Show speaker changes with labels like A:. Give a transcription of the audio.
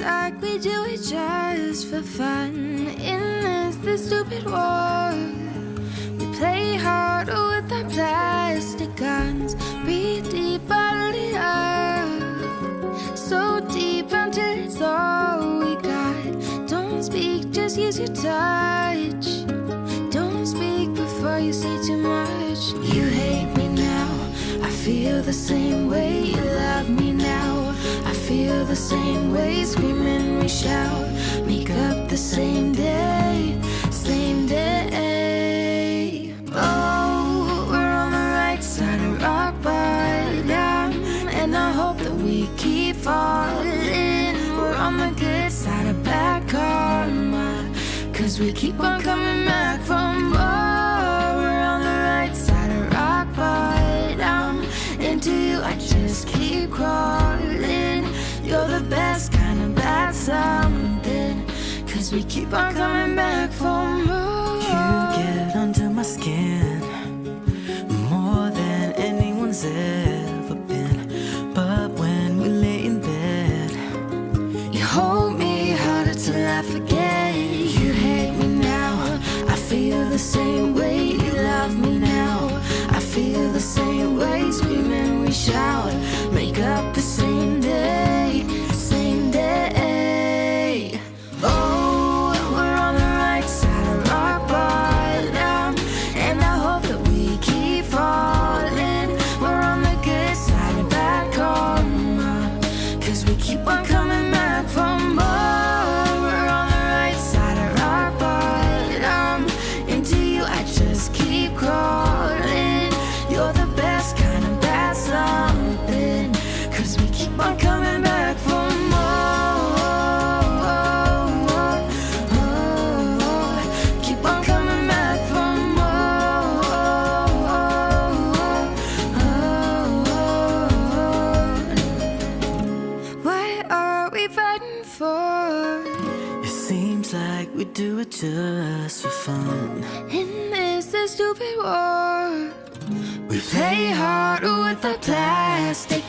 A: like we do it just for fun. In this, this stupid war, we play harder with our plastic guns. Breathe deep, bottle up. So deep until it's all we got. Don't speak, just use your touch. Don't speak before you say too much. You hate me now. I feel the same way. You love me now. Feel the same way. Screaming, we shout. Make up the same day. Same day. Oh, we're on the right side of rock bottom. And I hope that we keep falling. We're on the good side of bad karma. Cause we keep on coming back for more. We're on the right side of rock bottom. Into you, I just keep crawling. Cause we keep on coming back for more.
B: You get under my skin more than anyone's ever been. But when we lay in bed,
A: You hold me harder till I forget. What we fighting for?
B: it seems like we do it just for fun.
A: In this, this stupid war, we play hard with our plastic